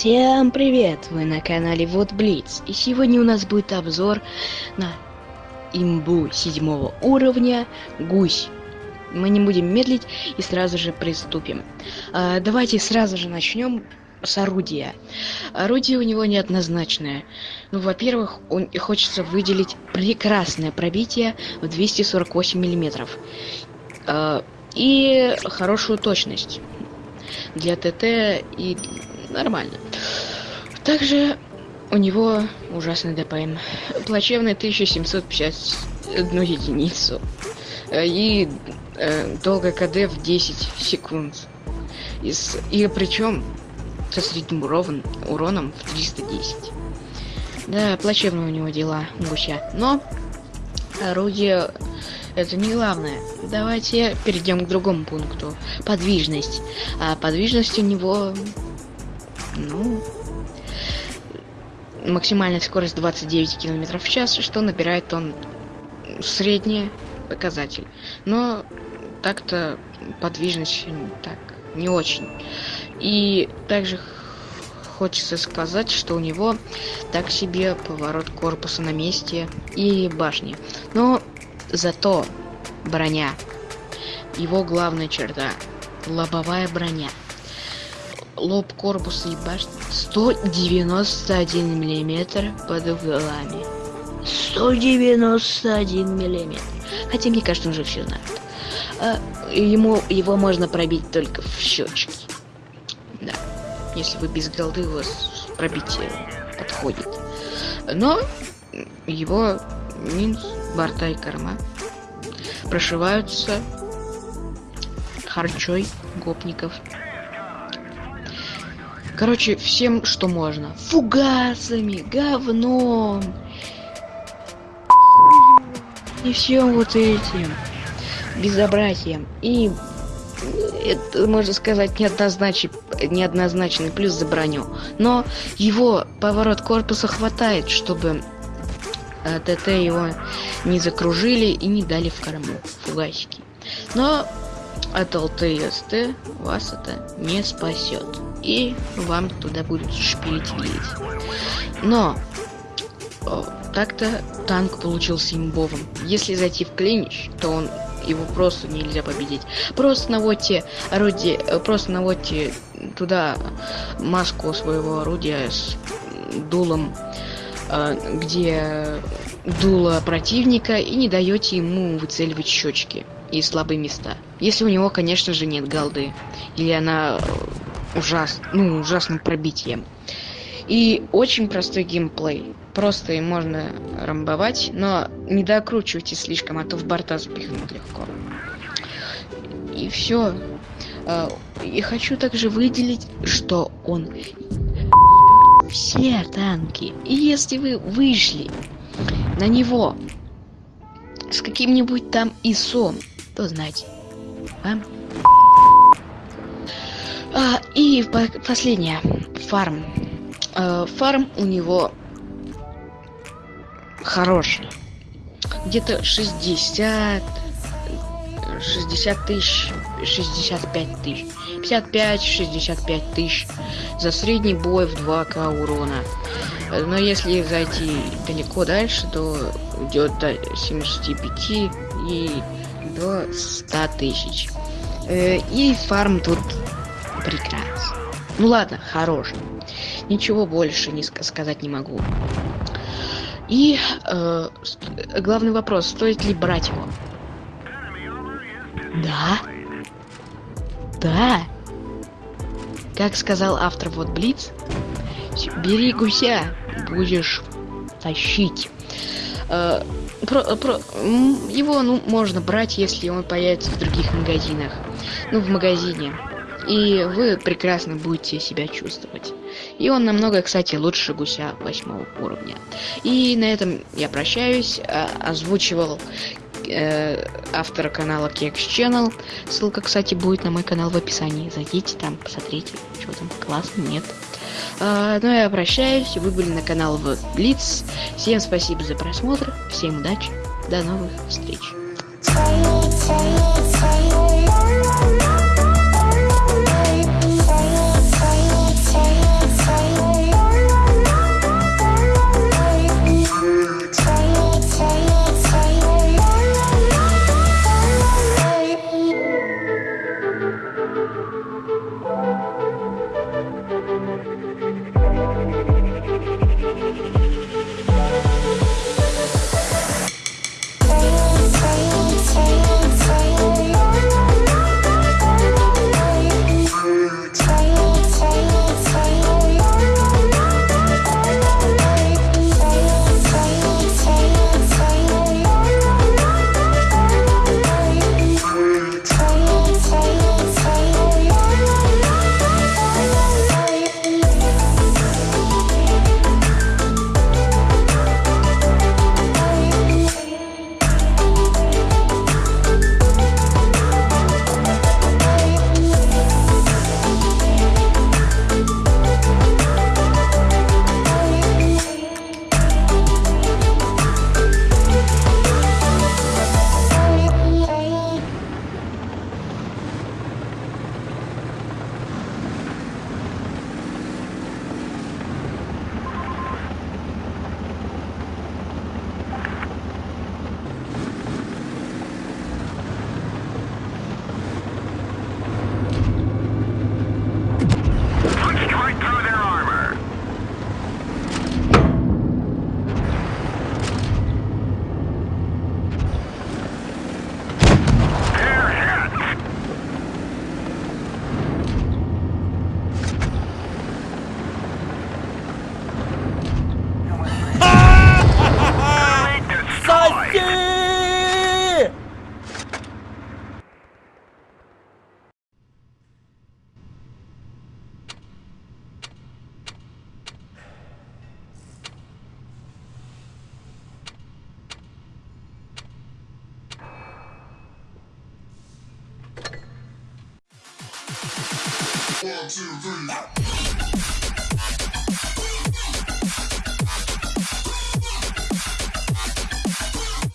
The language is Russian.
Всем привет! Вы на канале Вот Блиц. И сегодня у нас будет обзор на имбу седьмого уровня Гусь. Мы не будем медлить и сразу же приступим. А, давайте сразу же начнем с орудия. Орудие у него неоднозначное. Ну, во-первых, он хочется выделить прекрасное пробитие в 248 миллиметров. А, и хорошую точность для ТТ и нормально. Также у него ужасный ДПМ. Плачевный 1751 единицу. Э, и э, долгое КД в 10 секунд. И, с, и причем со средним урон, уроном в 310. Да, плачевно у него дела, гуся. Но орудие это не главное. Давайте перейдем к другому пункту. Подвижность. А подвижность у него ну, максимальная скорость 29 км в час, что набирает он средний показатель. Но так-то подвижность так не очень. И также хочется сказать, что у него так себе поворот корпуса на месте и башни. Но зато броня. Его главная черта. Лобовая броня. Лоб корпуса и башни 191 миллиметр под углами. 191 миллиметр. Хотя мне кажется уже все знают а, ему его можно пробить только в щечки да если вы без голды у вас пробитие подходит. Но его минус борта и корма прошиваются харчой гопников Короче, всем, что можно. Фугасами, говном. И всем вот этим безобразием. И это, можно сказать, неоднозначный, неоднозначный плюс за броню. Но его поворот корпуса хватает, чтобы э, ТТ его не закружили и не дали в корму фугасики. Но от ЛТСТ вас это не спасет и вам туда будут шпилить влить. Но так-то танк получился имбовым. Если зайти в клинич, то он его просто нельзя победить. Просто наводьте орудие, э, просто наводьте туда маску своего орудия с дулом, э, где дуло противника, и не даете ему выцеливать щечки и слабые места. Если у него, конечно же, нет голды. Или она ужас, ну, ужасным пробитием. И очень простой геймплей. Просто и можно рамбовать, но не докручивайте слишком, а то в борта запихнут легко. И все. А, и хочу также выделить, что он все танки. И если вы вышли на него с каким-нибудь там ИСом, то знайте, вам а, и последнее. Фарм. А, фарм у него хороший. Где-то 60... 60 тысяч, 65 тысяч, 55-65 тысяч за средний бой в 2к урона. Но если зайти далеко дальше, то идет до 75 и до 100 тысяч. Э, и фарм тут Прекрасно. Ну ладно, хорош. Ничего больше не сказать не могу. И э, главный вопрос, стоит ли брать его? Да. Да. Как сказал автор вот Блиц, бери гуся, будешь тащить. Э, про, про, его ну, можно брать, если он появится в других магазинах. Ну, в магазине и вы прекрасно будете себя чувствовать. И он намного, кстати, лучше гуся восьмого уровня. И на этом я прощаюсь. А, озвучивал э, автора канала Kex Channel. Ссылка, кстати, будет на мой канал в описании. Зайдите там, посмотрите, что там классно, нет. А, ну я прощаюсь. Вы были на канал в Blitz. Всем спасибо за просмотр. Всем удачи. До новых встреч. One, two, three.